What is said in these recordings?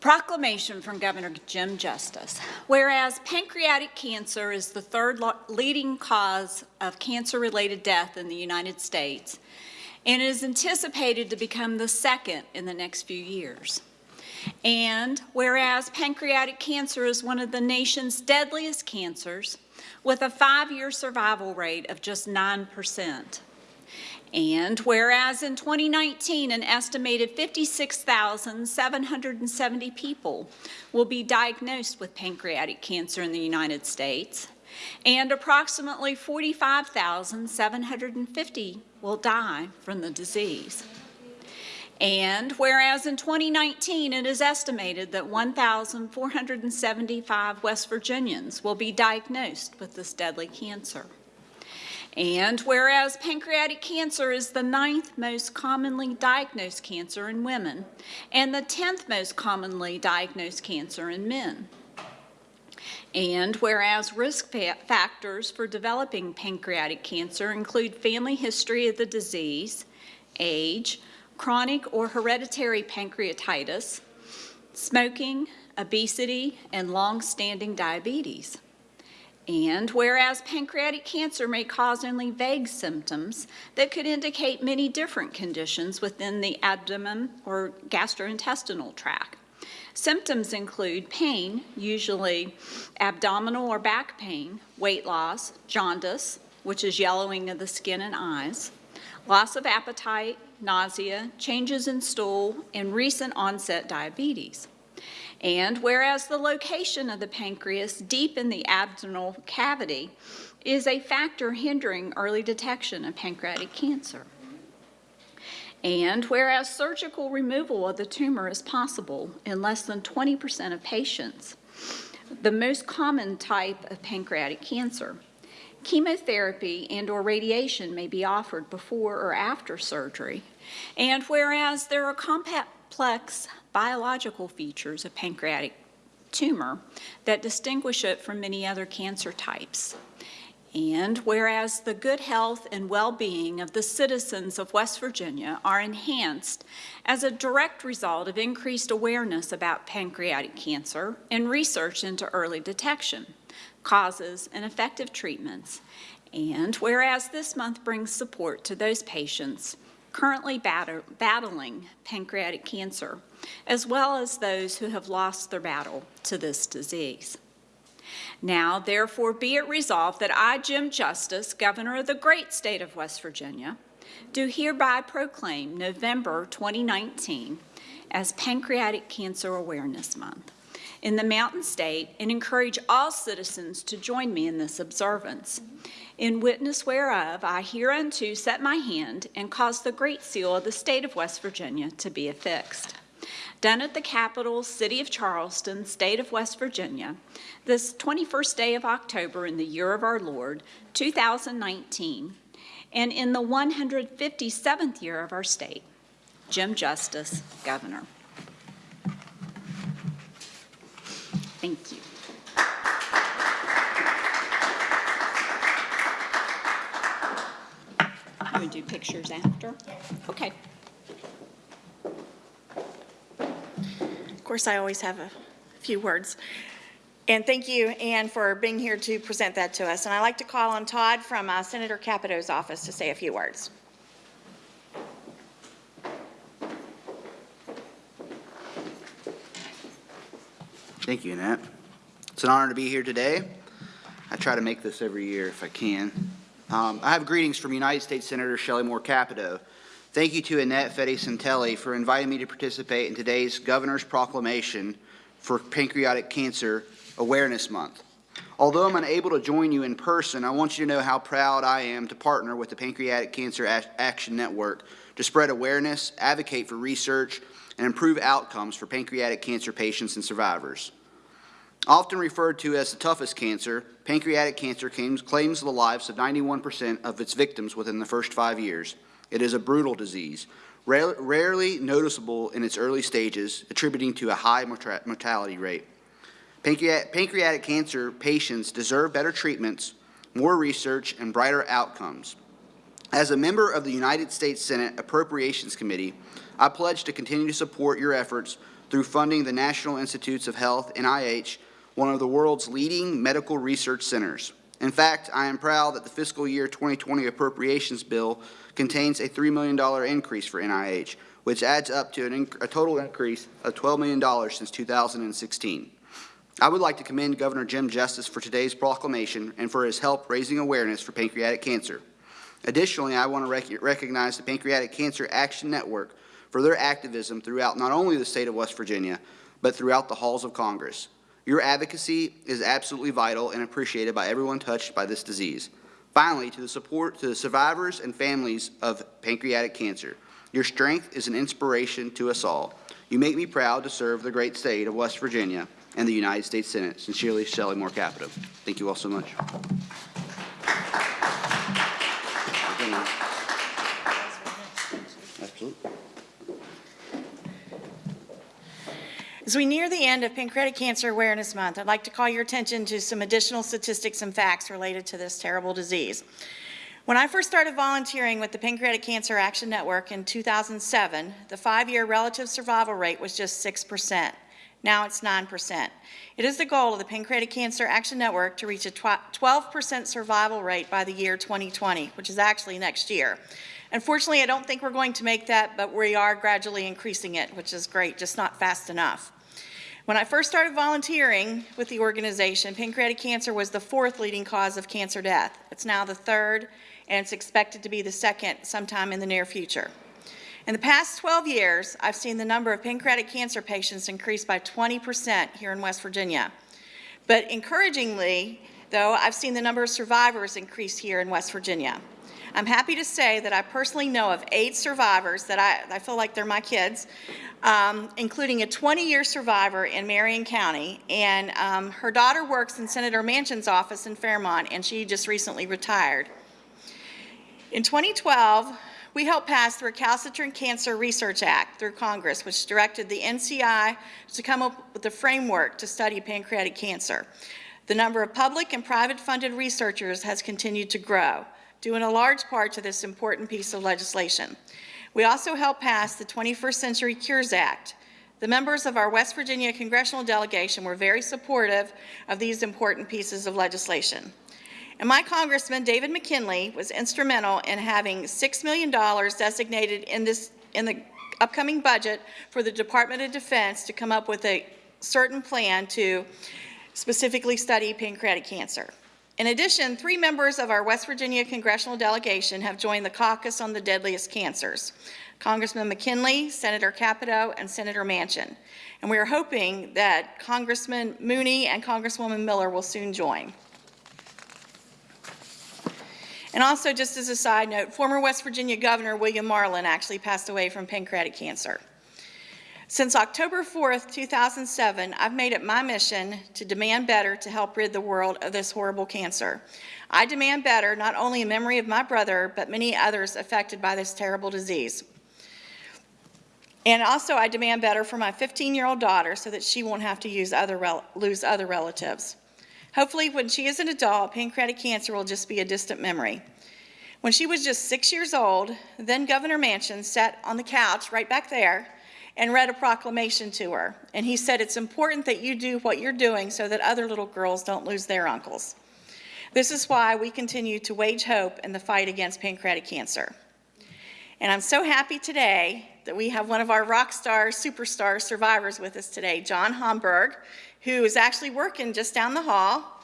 Proclamation from Governor Jim Justice. Whereas pancreatic cancer is the third leading cause of cancer-related death in the United States, and is anticipated to become the second in the next few years. And whereas pancreatic cancer is one of the nation's deadliest cancers, with a five-year survival rate of just 9%. And whereas in 2019, an estimated 56,770 people will be diagnosed with pancreatic cancer in the United States, and approximately 45,750 will die from the disease. And whereas in 2019 it is estimated that 1,475 West Virginians will be diagnosed with this deadly cancer. And whereas pancreatic cancer is the ninth most commonly diagnosed cancer in women and the 10th most commonly diagnosed cancer in men. And whereas risk factors for developing pancreatic cancer include family history of the disease, age, chronic or hereditary pancreatitis, smoking, obesity, and long-standing diabetes. And whereas pancreatic cancer may cause only vague symptoms that could indicate many different conditions within the abdomen or gastrointestinal tract. Symptoms include pain, usually abdominal or back pain, weight loss, jaundice, which is yellowing of the skin and eyes, loss of appetite, nausea, changes in stool, and recent onset diabetes. And whereas the location of the pancreas deep in the abdominal cavity is a factor hindering early detection of pancreatic cancer. And whereas surgical removal of the tumor is possible in less than 20% of patients, the most common type of pancreatic cancer, chemotherapy and or radiation may be offered before or after surgery. And whereas there are complex biological features of pancreatic tumor that distinguish it from many other cancer types. And whereas the good health and well-being of the citizens of West Virginia are enhanced as a direct result of increased awareness about pancreatic cancer and research into early detection, causes, and effective treatments. And whereas this month brings support to those patients currently battling pancreatic cancer, as well as those who have lost their battle to this disease. Now, therefore, be it resolved that I, Jim Justice, Governor of the great state of West Virginia, do hereby proclaim November 2019 as Pancreatic Cancer Awareness Month in the Mountain State and encourage all citizens to join me in this observance. In witness whereof, I hereunto set my hand and cause the great seal of the state of West Virginia to be affixed. Done at the capital city of Charleston, state of West Virginia, this 21st day of October in the year of our Lord, 2019, and in the 157th year of our state. Jim Justice, Governor. Thank you. You would do pictures after? Okay. Of course, I always have a few words. And thank you, Ann, for being here to present that to us. And I'd like to call on Todd from uh, Senator Capito's office to say a few words. Thank you, Annette. It's an honor to be here today. I try to make this every year if I can. Um, I have greetings from United States Senator Shelley Moore Capito. Thank you to Annette Fetty Santelli for inviting me to participate in today's Governor's Proclamation for Pancreatic Cancer Awareness Month. Although I'm unable to join you in person, I want you to know how proud I am to partner with the Pancreatic Cancer Action Network to spread awareness, advocate for research, and improve outcomes for pancreatic cancer patients and survivors. Often referred to as the toughest cancer, pancreatic cancer claims, the lives of 91% of its victims within the first five years. It is a brutal disease, rarely noticeable in its early stages, attributing to a high mortality rate. Pancreatic cancer patients deserve better treatments, more research, and brighter outcomes. As a member of the United States Senate Appropriations Committee, I pledge to continue to support your efforts through funding the National Institutes of Health, NIH, one of the world's leading medical research centers. In fact, I am proud that the fiscal year 2020 appropriations bill contains a $3 million increase for NIH, which adds up to a total increase of $12 million since 2016. I would like to commend Governor Jim Justice for today's proclamation and for his help raising awareness for pancreatic cancer. Additionally, I want to rec- recognize the Pancreatic Cancer Action Network for their activism throughout not only the state of West Virginia, but throughout the halls of Congress. Your advocacy is absolutely vital and appreciated by everyone touched by this disease. Finally, to the support to the survivors and families of pancreatic cancer, your strength is an inspiration to us all. You make me proud to serve the great state of West Virginia and the United States Senate. Sincerely, Shelley Moore Capito. Thank you all so much. Absolutely. As we near the end of Pancreatic Cancer Awareness Month, I'd like to call your attention to some additional statistics and facts related to this terrible disease. When I first started volunteering with the Pancreatic Cancer Action Network in 2007, the five-year relative survival rate was just 6%. Now it's 9%. It is the goal of the Pancreatic Cancer Action Network to reach a 12% survival rate by the year 2020, which is actually next year. Unfortunately, I don't think we're going to make that, but we are gradually increasing it, which is great, just not fast enough. When I first started volunteering with the organization, pancreatic cancer was the fourth leading cause of cancer death. It's now the third, and it's expected to be the second sometime in the near future. In the past 12 years, I've seen the number of pancreatic cancer patients increase by 20% here in West Virginia. But encouragingly, though, I've seen the number of survivors increase here in West Virginia. I'm happy to say that I personally know of eight survivors that I, I feel like they're my kids, um, including a 20-year survivor in Marion County. And um, her daughter works in Senator Manchin's office in Fairmont, and she just recently retired. In 2012, we helped pass the Recalcitrant Cancer Research Act through Congress, which directed the NCI to come up with a framework to study pancreatic cancer. The number of public and private funded researchers has continued to grow, due in a large part to this important piece of legislation. We also helped pass the 21st Century Cures Act. The members of our West Virginia congressional delegation were very supportive of these important pieces of legislation. And my Congressman, David McKinley, was instrumental in having $6 million designated in this, in the upcoming budget for the Department of Defense to come up with a certain plan to specifically study pancreatic cancer. In addition, three members of our West Virginia congressional delegation have joined the caucus on the deadliest cancers. Congressman McKinley, Senator Capito, and Senator Manchin. And we are hoping that Congressman Mooney and Congresswoman Miller will soon join. And also, just as a side note, former West Virginia Governor William Marland actually passed away from pancreatic cancer. Since October 4th, 2007, I've made it my mission to demand better to help rid the world of this horrible cancer. I demand better not only in memory of my brother, but many others affected by this terrible disease. And also, I demand better for my 15-year-old daughter so that she won't have to use other lose other relatives. Hopefully, when she is an adult, pancreatic cancer will just be a distant memory. When she was just six years old, then Governor Manchin sat on the couch right back there and read a proclamation to her. And he said, It's important that you do what you're doing so that other little girls don't lose their uncles. This is why we continue to wage hope in the fight against pancreatic cancer. And I'm so happy today that we have one of our rock star, superstar survivors with us today, John Homburg, who is actually working just down the hall.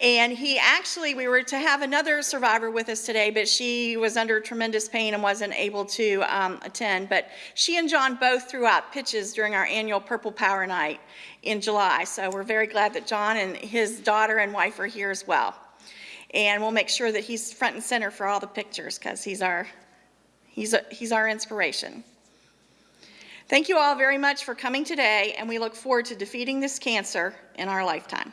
And he actually, we were to have another survivor with us today, but she was under tremendous pain and wasn't able to um, attend. But she and John both threw out pitches during our annual Purple Power Night in July. So we're very glad that John and his daughter and wife are here as well. And we'll make sure that he's front and center for all the pictures because he's our, he's, a, he's our inspiration. Thank you all very much for coming today, and we look forward to defeating this cancer in our lifetime.